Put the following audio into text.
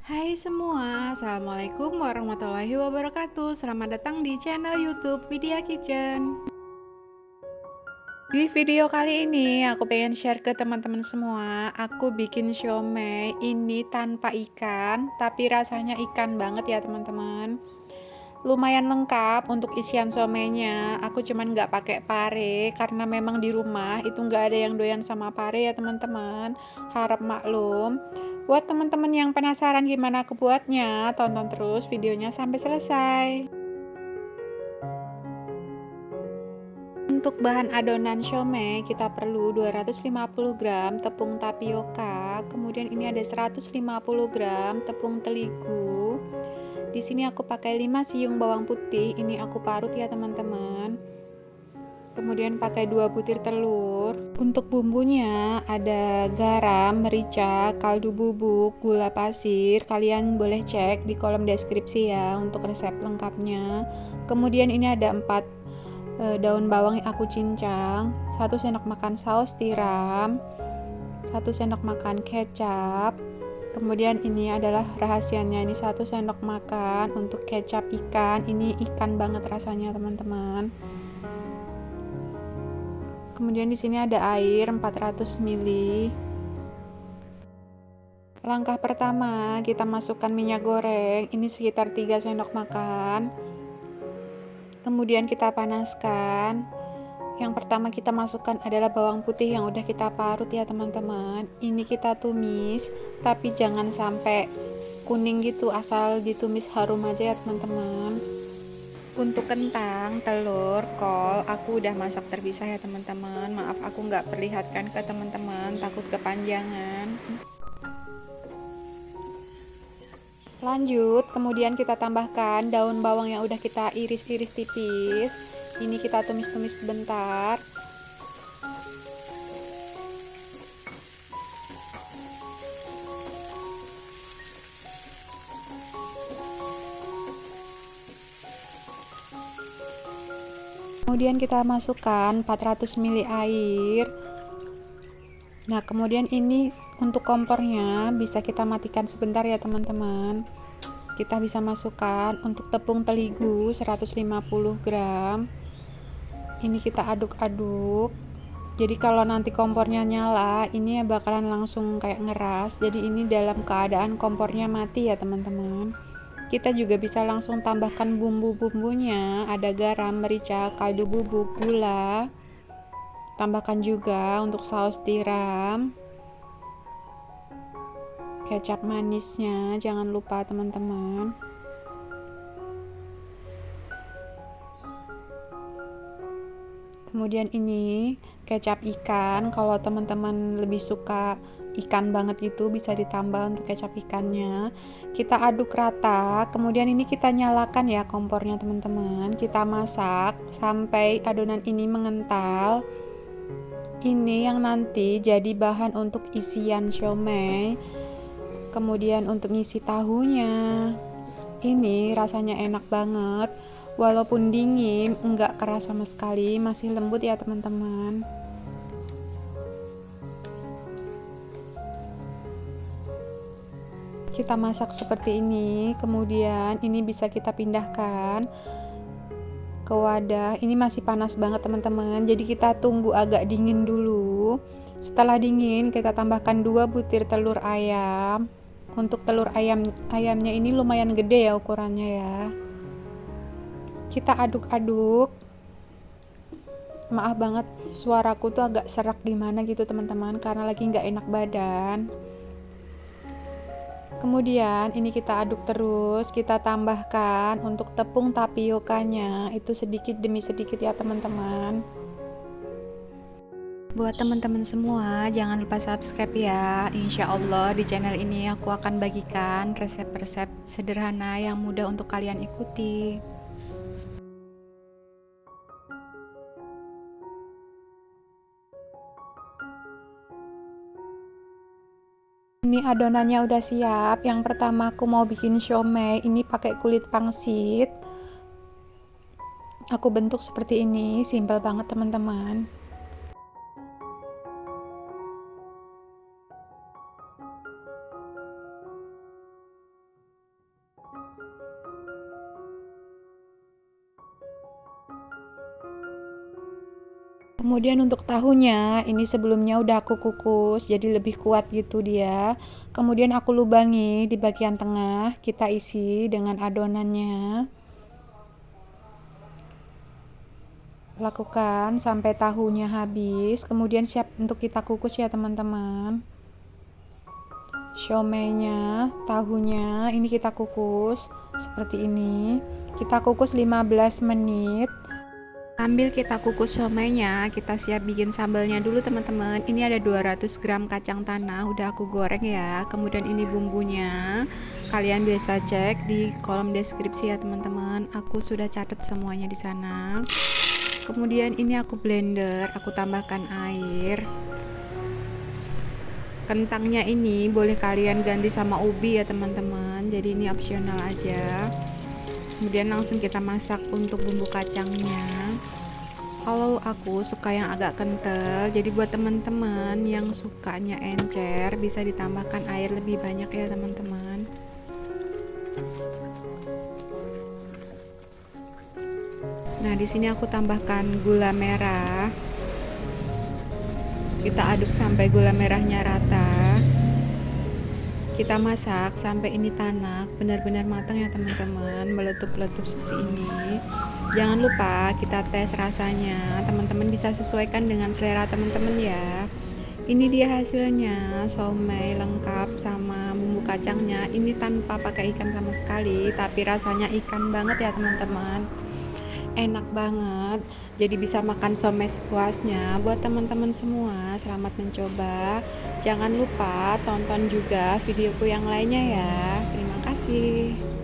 Hai semua, Assalamualaikum warahmatullahi wabarakatuh. Selamat datang di channel youtube Vidya Kitchen. Di video kali ini aku pengen share ke teman-teman semua. Aku bikin siomay ini tanpa ikan Tapi rasanya ikan banget ya teman-teman. Lumayan lengkap untuk isian somenya aku cuman nggak pakai pare karena memang di rumah itu nggak ada yang doyan sama pare ya teman-teman. Harap maklum buat teman-teman yang penasaran gimana aku buatnya tonton terus videonya sampai selesai untuk bahan adonan siomay kita perlu 250 gram tepung tapioka kemudian ini ada 150 gram tepung terigu di sini aku pakai 5 siung bawang putih, ini aku parut ya teman-teman. Kemudian pakai 2 butir telur. Untuk bumbunya ada garam, merica, kaldu bubuk, gula pasir. Kalian boleh cek di kolom deskripsi ya untuk resep lengkapnya. Kemudian ini ada 4 e, daun bawang yang aku cincang, 1 sendok makan saus tiram, 1 sendok makan kecap, kemudian ini adalah rahasianya ini satu sendok makan untuk kecap ikan ini ikan banget rasanya teman-teman kemudian di sini ada air 400 ml langkah pertama kita masukkan minyak goreng. Ini sekitar 3 sendok makan. Kemudian kita panaskan. Yang pertama kita masukkan adalah bawang putih yang udah kita parut ya teman-teman. Ini kita tumis tapi jangan sampai kuning gitu asal ditumis harum aja ya teman-teman untuk kentang, telur, kol aku udah masak terpisah ya teman-teman. Maaf aku nggak perlihatkan ke teman-teman. Takut kepanjangan. Lanjut kemudian kita tambahkan daun bawang yang udah kita iris-iris tipis. Ini kita tumis-tumis sebentar kemudian kita masukkan 400 ml air. Nah kemudian ini untuk kompornya bisa kita matikan sebentar ya teman-teman. Kita bisa masukkan untuk tepung terigu 150 gram. Ini kita aduk-aduk. Jadi kalau nanti kompornya nyala ini bakalan langsung kayak ngeras. Jadi ini dalam keadaan kompornya mati ya teman-teman kita juga bisa langsung tambahkan bumbu-bumbunya. Ada garam, merica, kaldu bubuk, gula. Tambahkan juga untuk saus tiram. Kecap manisnya jangan lupa teman-teman. Kemudian ini kecap ikan. Kalau teman-teman lebih suka ikan banget gitu bisa ditambah untuk kecap ikannya. Kita aduk rata kemudian ini kita nyalakan ya kompornya teman-teman. Kita masak sampai adonan ini mengental. Ini yang nanti jadi bahan untuk isian siomay kemudian untuk ngisi tahunya. Ini rasanya enak banget. Walaupun dingin enggak keras sama sekali masih lembut ya teman-teman kita masak seperti ini kemudian ini bisa kita pindahkan ke wadah. Ini masih panas banget teman-teman. Jadi kita tunggu agak dingin dulu. Setelah dingin kita tambahkan dua butir telur ayam. Untuk telur ayam ayamnya ini lumayan gede ya ukurannya ya. Kita aduk-aduk. Maaf banget suaraku tuh agak serak gimana gitu teman-teman. Karena lagi nggak enak badan kemudian ini kita aduk terus kita tambahkan untuk tepung tapiokanya itu sedikit demi sedikit ya teman-teman Buat teman-teman semua, jangan lupa subscribe ya. Insya Allah di channel ini aku akan bagikan resep-resep sederhana yang mudah untuk kalian ikuti. Ini adonannya udah siap. Yang pertama aku mau bikin siomay. Ini pakai kulit pangsit. Aku bentuk seperti ini, simpel banget teman-teman. Kemudian untuk tahunya, ini sebelumnya udah aku kukus, jadi lebih kuat gitu dia. Kemudian aku lubangi di bagian tengah, kita isi dengan adonannya. Lakukan sampai tahunya habis, kemudian siap untuk kita kukus ya teman-teman. Siomenya, tahunya, ini kita kukus seperti ini. Kita kukus 15 menit Sambil kita kukus somainya, kita siap bikin sambalnya dulu teman-teman. Ini ada 200 gram kacang tanah, udah aku goreng ya. Kemudian ini bumbunya. Kalian bisa cek di kolom deskripsi ya teman-teman. Aku sudah catat semuanya di sana. Kemudian ini aku blender, aku tambahkan air. Kentangnya ini boleh kalian ganti sama ubi ya teman-teman. Jadi ini opsional aja kemudian langsung kita masak untuk bumbu kacangnya kalau aku suka yang agak kental jadi buat teman-teman yang sukanya encer bisa ditambahkan air lebih banyak ya teman-teman. Nah di sini aku tambahkan gula merah. Kita aduk sampai gula merahnya rata kita masak sampai ini tanak benar-benar matang ya teman-teman. Meletup-letup seperti ini. Jangan lupa kita tes rasanya. Teman-teman bisa sesuaikan dengan selera teman-teman ya. Ini dia hasilnya somai lengkap sama bumbu kacangnya. Ini tanpa pakai ikan sama sekali tapi rasanya ikan banget ya teman-teman enak banget. Jadi bisa makan somai sepuasnya buat teman-teman semua. Selamat mencoba. Jangan lupa tonton juga videoku yang lainnya ya. Terima kasih